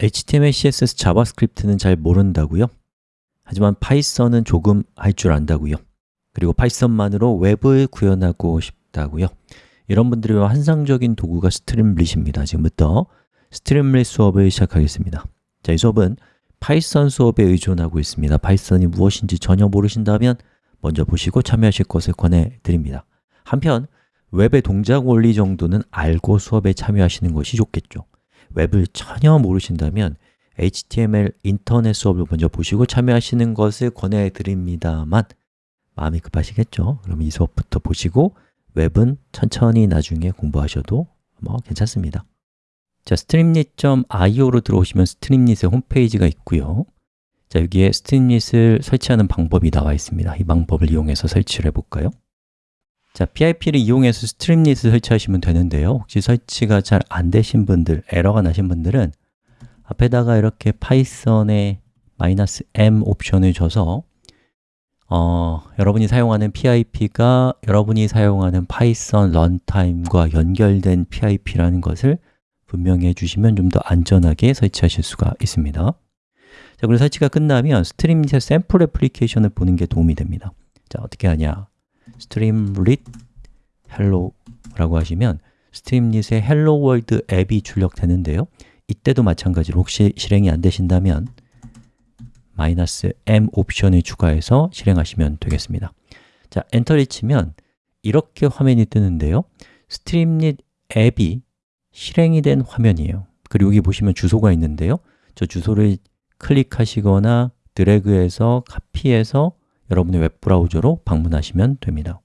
HTML, CSS, 자바스크립트는 잘 모른다고요? 하지만 파이썬은 조금 할 줄 안다고요? 그리고 파이썬만으로 웹을 구현하고 싶다고요? 이런 분들의 환상적인 도구가 Streamlit입니다. 지금부터 Streamlit 수업을 시작하겠습니다. 자, 이 수업은 파이썬 수업에 의존하고 있습니다. 파이썬이 무엇인지 전혀 모르신다면 먼저 보시고 참여하실 것을 권해드립니다. 한편 웹의 동작 원리 정도는 알고 수업에 참여하시는 것이 좋겠죠. 웹을 전혀 모르신다면 HTML 인터넷 수업을 먼저 보시고 참여하시는 것을 권해드립니다만 마음이 급하시겠죠? 그럼 이 수업부터 보시고 웹은 천천히 나중에 공부하셔도 뭐 괜찮습니다 자, streamlit.io로 들어오시면 Streamlit의 홈페이지가 있고요 자, 여기에 Streamlit을 설치하는 방법이 나와 있습니다 이 방법을 이용해서 설치를 해볼까요? 자, PIP를 이용해서 Streamlit을 설치하시면 되는데요. 혹시 설치가 잘 안 되신 분들, 에러가 나신 분들은 앞에다가 이렇게 파이썬의 마이너스 "-m" 옵션을 줘서 어, 여러분이 사용하는 PIP가 여러분이 사용하는 파이썬 runtime과 연결된 PIP라는 것을 분명히 해주시면 좀 더 안전하게 설치하실 수가 있습니다. 자, 그리고 설치가 끝나면 Streamlit의 샘플 애플리케이션을 보는 게 도움이 됩니다. 자, 어떻게 하냐 streamlit hello라고 하시면 스트림릿의 hello world 앱이 출력되는데요. 이때도 마찬가지로 혹시 실행이 안 되신다면 마이너스 "-m" 옵션을 추가해서 실행하시면 되겠습니다. 자, 엔터를 치면 이렇게 화면이 뜨는데요. Streamlit 앱이 실행이 된 화면이에요. 그리고 여기 보시면 주소가 있는데요. 저 주소를 클릭하시거나 드래그해서 카피해서 여러분의 웹브라우저로 방문하시면 됩니다.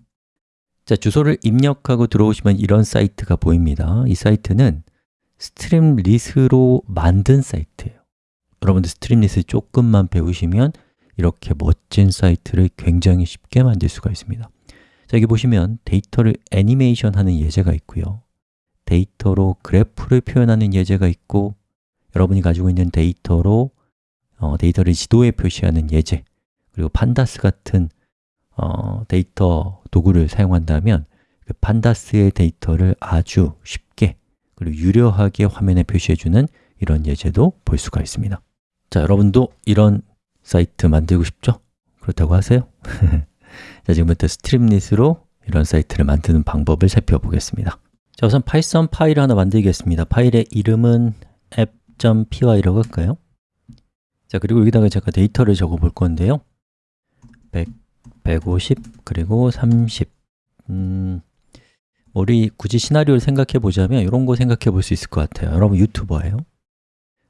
자, 주소를 입력하고 들어오시면 이런 사이트가 보입니다. 이 사이트는 Streamlit으로 만든 사이트예요. 여러분들 Streamlit을 조금만 배우시면 이렇게 멋진 사이트를 굉장히 쉽게 만들 수가 있습니다. 자, 여기 보시면 데이터를 애니메이션 하는 예제가 있고요. 데이터로 그래프를 표현하는 예제가 있고 여러분이 가지고 있는 데이터로 어, 데이터를 지도에 표시하는 예제 그리고 Pandas 같은 어, 데이터 도구를 사용한다면 그 Pandas의 데이터를 아주 쉽게 그리고 유려하게 화면에 표시해주는 이런 예제도 볼 수가 있습니다 자, 여러분도 이런 사이트 만들고 싶죠? 그렇다고 하세요? 자, 지금부터 Streamlit으로 이런 사이트를 만드는 방법을 살펴보겠습니다 자, 우선 파이썬 파일을 하나 만들겠습니다 파일의 이름은 app.py라고 할까요? 자, 그리고 여기다가 제가 데이터를 적어 볼 건데요 100, 150, 그리고 30 음, 우리 굳이 시나리오를 생각해 보자면 이런 거 생각해 볼 수 있을 것 같아요. 여러분 유튜버예요.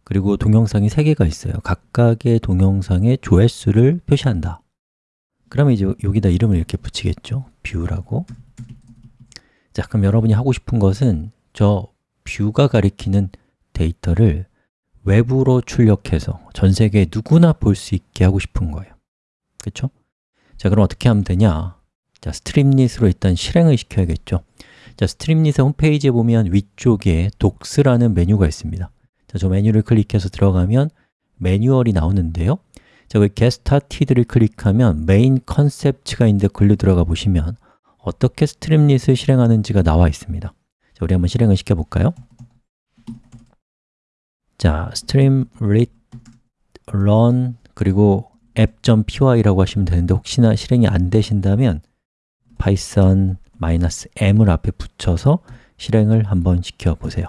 그리고 동영상이 3개가 있어요. 각각의 동영상의 조회수를 표시한다. 그러면 이제 여기다 이름을 이렇게 붙이겠죠? 뷰라고. 자, 그럼 여러분이 하고 싶은 것은 저 view가 가리키는 데이터를 외부로 출력해서 전 세계 누구나 볼 수 있게 하고 싶은 거예요. 그렇죠? 자, 그럼 어떻게 하면 되냐? 자, Streamlit으로 일단 실행을 시켜야겠죠 자, Streamlit의 홈페이지에 보면 위쪽에 Docs라는 메뉴가 있습니다 자, 저 메뉴를 클릭해서 들어가면 매뉴얼이 나오는데요 자, 여기 Get Started를 클릭하면 Main Concepts가 있는데 글로 들어가 보시면 어떻게 스트림릿을 실행하는지가 나와 있습니다 자, 우리 한번 실행을 시켜 볼까요? 자, streamlit run 그리고 app.py라고 하시면 되는데 혹시나 실행이 안 되신다면 python -m을 앞에 붙여서 실행을 한번 시켜보세요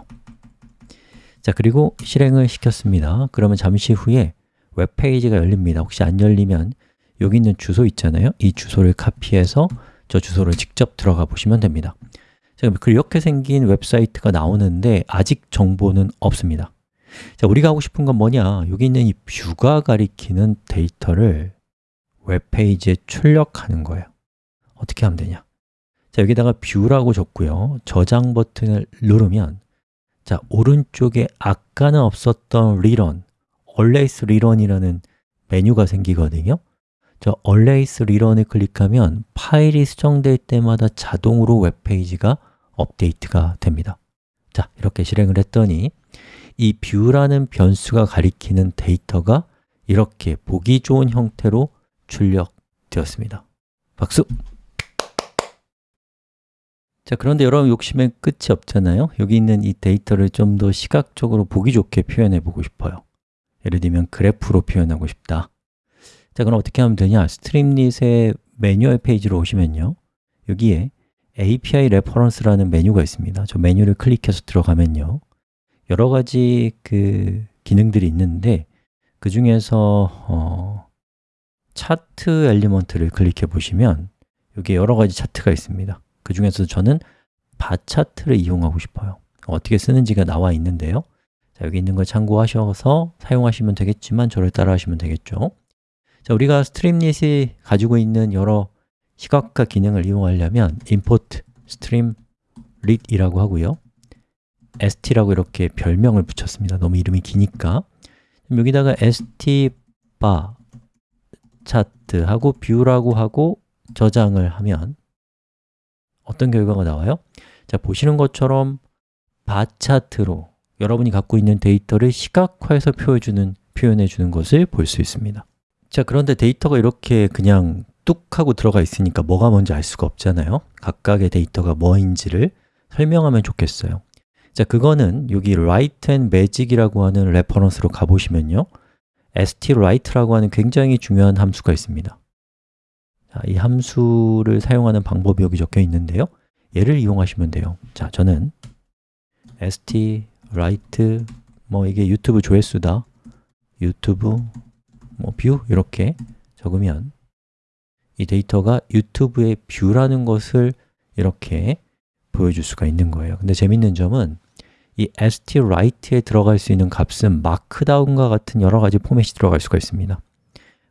자, 그리고 실행을 시켰습니다. 그러면 잠시 후에 웹페이지가 열립니다. 혹시 안 열리면 여기 있는 주소 있잖아요. 이 주소를 카피해서 저 주소를 직접 들어가 보시면 됩니다. 자, 이렇게 생긴 웹사이트가 나오는데 아직 정보는 없습니다. 자, 우리가 하고 싶은 건 뭐냐? 여기 있는 이 view가 가리키는 데이터를 웹페이지에 출력하는 거예요. 어떻게 하면 되냐? 자, 여기다가 view라고 적고요. 저장 버튼을 누르면 자, 오른쪽에 아까는 없었던 rerun, always return이라는 메뉴가 생기거든요 저 always return을 클릭하면 파일이 수정될 때마다 자동으로 웹페이지가 업데이트가 됩니다 자, 이렇게 실행을 했더니 이 view라는 변수가 가리키는 데이터가 이렇게 보기 좋은 형태로 출력되었습니다. 박수! 자, 그런데 여러분 욕심엔 끝이 없잖아요? 여기 있는 이 데이터를 좀 더 시각적으로 보기 좋게 표현해 보고 싶어요. 예를 들면 그래프로 표현하고 싶다. 자, 그럼 어떻게 하면 되냐? Streamlit의 매뉴얼 페이지로 오시면요. 여기에 API reference라는 메뉴가 있습니다. 저 메뉴를 클릭해서 들어가면요 여러 가지 그 기능들이 있는데 그 중에서 어, chart element를 클릭해 보시면 여기에 여러 가지 차트가 있습니다. 그 중에서 저는 바 차트를 이용하고 싶어요. 어떻게 쓰는지가 나와 있는데요. 자, 여기 있는 걸 참고하셔서 사용하시면 되겠지만 저를 따라 하시면 되겠죠. 자, 우리가 Streamlit이 가지고 있는 여러 시각화 기능을 이용하려면 import streamlit이라고 하고요 st라고 이렇게 별명을 붙였습니다. 너무 이름이 기니까. 여기다가 st bar chart하고 view라고 하고 저장을 하면 어떤 결과가 나와요? 자, 보시는 것처럼 바 차트로 여러분이 갖고 있는 데이터를 시각화해서 표현해주는, 표현해주는 것을 볼 수 있습니다. 자, 그런데 데이터가 이렇게 그냥 뚝 하고 들어가 있으니까 뭐가 뭔지 알 수가 없잖아요. 각각의 데이터가 뭐인지를 설명하면 좋겠어요 자, 그거는 여기 write and magic이라고 하는 reference로 가보시면요. st write라고 하는 굉장히 중요한 함수가 있습니다. 자, 이 함수를 사용하는 방법이 여기 적혀 있는데요. 얘를 이용하시면 돼요. 자, 저는 st write 뭐 이게 유튜브 조회수다. 유튜브 뭐 view 이렇게 적으면 이 데이터가 유튜브의 view라는 것을 이렇게 보여줄 수가 있는 거예요. 근데 재밌는 점은 이 st write에 들어갈 수 있는 값은 Markdown과 같은 여러 가지 포맷이 들어갈 수가 있습니다.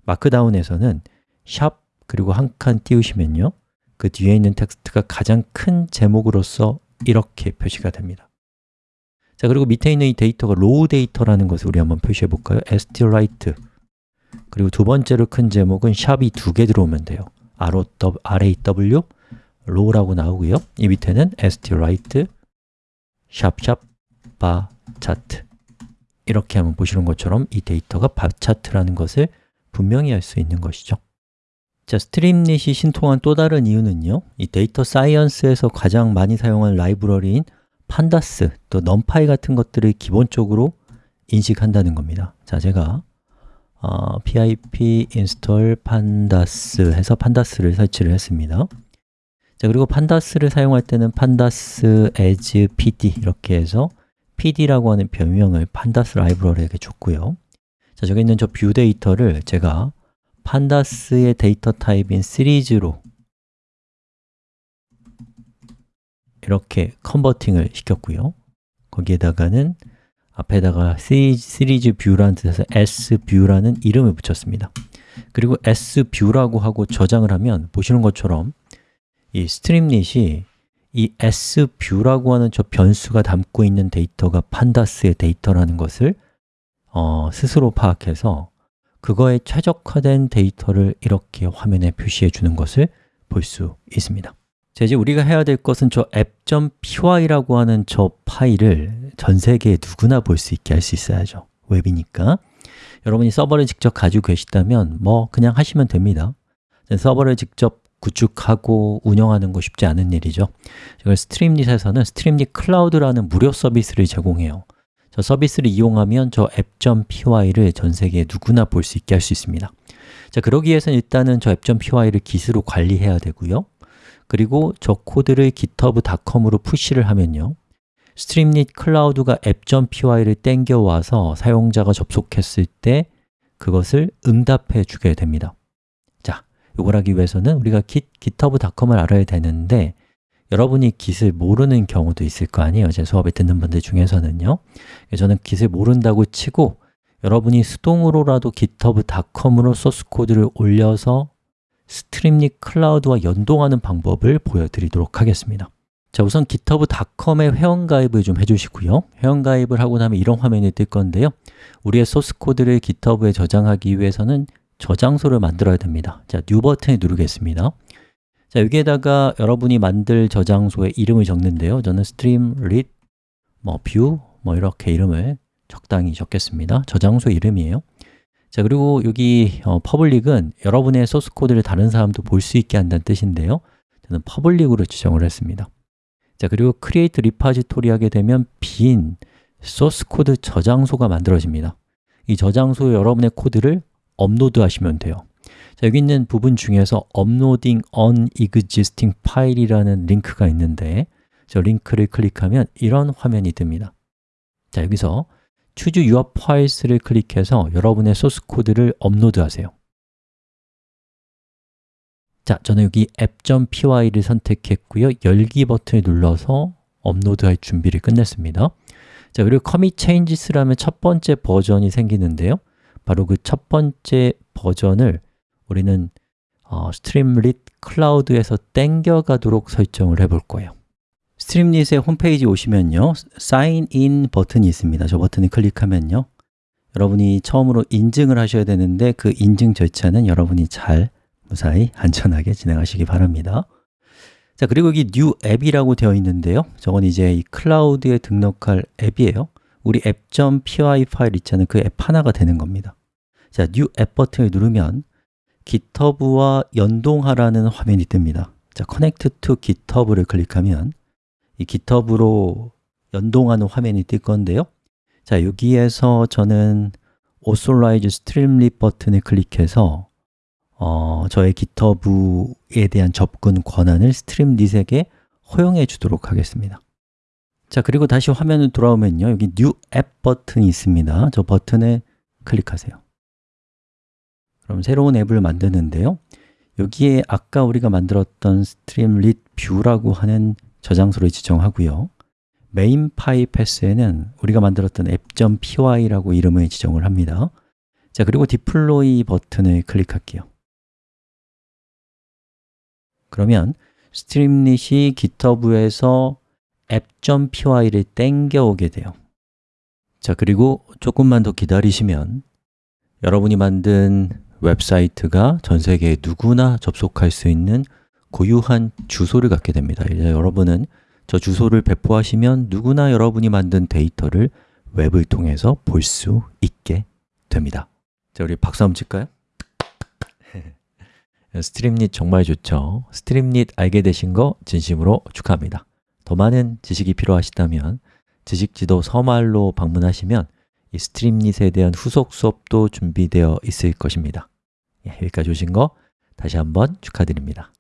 Markdown에서는 샵 그리고 한 칸 띄우시면요 그 뒤에 있는 텍스트가 가장 큰 제목으로서 이렇게 표시가 됩니다. 자 그리고 밑에 있는 이 데이터가 raw data라는 것을 우리 한번 표시해 볼까요? st.write 그리고 두 번째로 큰 제목은 샵이 두 개 들어오면 돼요. Raw raw라고 나오고요. 이 밑에는 st.write bar chart 이렇게 하면 보시는 것처럼 이 데이터가 바 차트라는 것을 분명히 알 수 있는 것이죠. 자, Streamlit이 신통한 또 다른 이유는요. 이 data science에서 가장 많이 사용하는 라이브러리인 pandas, 또 NumPy 같은 것들을 기본적으로 인식한다는 겁니다. 자, 제가 어, pip install pandas 해서 pandas를 설치를 했습니다 자, 그리고 pandas를 사용할 때는 pandas as pd 이렇게 해서 pd라고 하는 별명을 pandas 라이브러리에게 줬고요. 자, 저기 있는 저 view 데이터를 제가 pandas의 data type인 시리즈로 이렇게 converting을 시켰고요. 거기에다가는 앞에다가 시리즈 view라는 뜻에서 sview라는 이름을 붙였습니다. 그리고 sview라고 하고 저장을 하면 보시는 것처럼 이 Streamlit이 이 sview라고 하는 저 변수가 담고 있는 데이터가 pandas의 데이터라는 것을 어, 스스로 파악해서 그거에 최적화된 데이터를 이렇게 화면에 표시해 주는 것을 볼 수 있습니다. 자, 이제 우리가 해야 될 것은 저 app.py라고 하는 저 파일을 전 세계에 누구나 볼 수 있게 할 수 있어야죠. 웹이니까. 여러분이 서버를 직접 가지고 계시다면 뭐 그냥 하시면 됩니다. 서버를 직접 구축하고 운영하는 거 쉽지 않은 일이죠. 이걸 Streamlit에서는 Streamlit Cloud라는 무료 서비스를 제공해요. 저 서비스를 이용하면 저 app.py를 전 세계에 누구나 볼 수 있게 할 수 있습니다. 자, 그러기 위해서는 일단은 저 app.py를 Git으로 관리해야 되고요. 그리고 저 코드를 github.com으로 push를 하면요. Streamlit Cloud가 app.py를 땡겨와서 사용자가 접속했을 때 그것을 응답해 주게 됩니다. 자, 이걸 하기 위해서는 우리가 git, github.com을 알아야 되는데 여러분이 Git을 모르는 경우도 있을 거 아니에요 제 수업에 듣는 분들 중에서는요. 저는 Git을 모른다고 치고 여러분이 수동으로라도 github.com으로 소스 코드를 올려서 Streamlit Cloud와 연동하는 방법을 보여드리도록 하겠습니다. 자, 우선 github.com에 회원가입을 좀 해주시고요. 회원가입을 하고 나면 이런 화면이 뜰 건데요. 우리의 소스 코드를 github에 저장하기 위해서는 저장소를 만들어야 됩니다. 자, New 버튼을 누르겠습니다. 자, 여기에다가 여러분이 만들 저장소의 이름을 적는데요. 저는 streamlit, 뭐 view, 뭐 이렇게 이름을 적당히 적겠습니다. 저장소 이름이에요. 자, 그리고 여기 어, public은 여러분의 소스 코드를 다른 사람도 볼 수 있게 한다는 뜻인데요. 저는 public으로 지정을 했습니다. 자, 그리고 create repository 하게 되면 빈 소스 코드 저장소가 만들어집니다. 이 저장소에 여러분의 코드를 업로드 하시면 돼요. 자, 여기 있는 부분 중에서 uploading an existing file이라는 링크가 있는데 저 링크를 클릭하면 이런 화면이 뜹니다. 자, 여기서 choose your files를 클릭해서 여러분의 소스 코드를 업로드 하세요. 자, 저는 여기 app.py를 선택했고요. 열기 버튼을 눌러서 업로드할 준비를 끝냈습니다. 자, 그리고 commit changes 하면 첫 번째 버전이 생기는데요 바로 그 첫 번째 버전을 우리는 어, Streamlit Cloud에서 땡겨 가도록 설정을 해 볼 거예요. Streamlit의 홈페이지 오시면요 Sign in 버튼이 있습니다. 저 버튼을 클릭하면요 여러분이 처음으로 인증을 하셔야 되는데 그 인증 절차는 여러분이 잘 무사히 안전하게 진행하시기 바랍니다. 자 그리고 여기 new 앱이라고 되어 있는데요. 저건 이제 이 클라우드에 등록할 앱이에요. 우리 app.py 파일 있잖아요. 그 앱 하나가 되는 겁니다 자, new 앱 버튼을 누르면 GitHub와 연동하라는 화면이 뜹니다. 자, connect to GitHub를 클릭하면 이 GitHub로 연동하는 화면이 뜰 건데요. 자, 여기에서 저는 authorize streamlit 버튼을 클릭해서 어, 저의 GitHub에 대한 접근 권한을 Streamlit에게 허용해 주도록 하겠습니다. 자, 그리고 다시 화면을 돌아오면요. 여기 New App 버튼이 있습니다. 저 버튼에 클릭하세요 그럼 새로운 앱을 만드는데요. 여기에 아까 우리가 만들었던 streamlit view라고 하는 저장소를 지정하고요. main file path에는 우리가 만들었던 app.py라고 이름을 지정을 합니다. 자, 그리고 deploy 버튼을 클릭할게요. 그러면 Streamlit이 GitHub에서 app.py를 땡겨오게 돼요. 자, 그리고 조금만 더 기다리시면 여러분이 만든 웹사이트가 전 세계 누구나 접속할 수 있는 고유한 주소를 갖게 됩니다. 이제 여러분은 저 주소를 배포하시면 누구나 여러분이 만든 데이터를 웹을 통해서 볼 수 있게 됩니다. 자, 우리 박수 한번 칠까요? Streamlit 정말 좋죠. Streamlit 알게 되신 거 진심으로 축하합니다. 더 많은 지식이 필요하시다면 지식지도 서말로 방문하시면 이 Streamlit에 대한 후속 수업도 준비되어 있을 것입니다. 예, 여기까지 오신 거 다시 한번 축하드립니다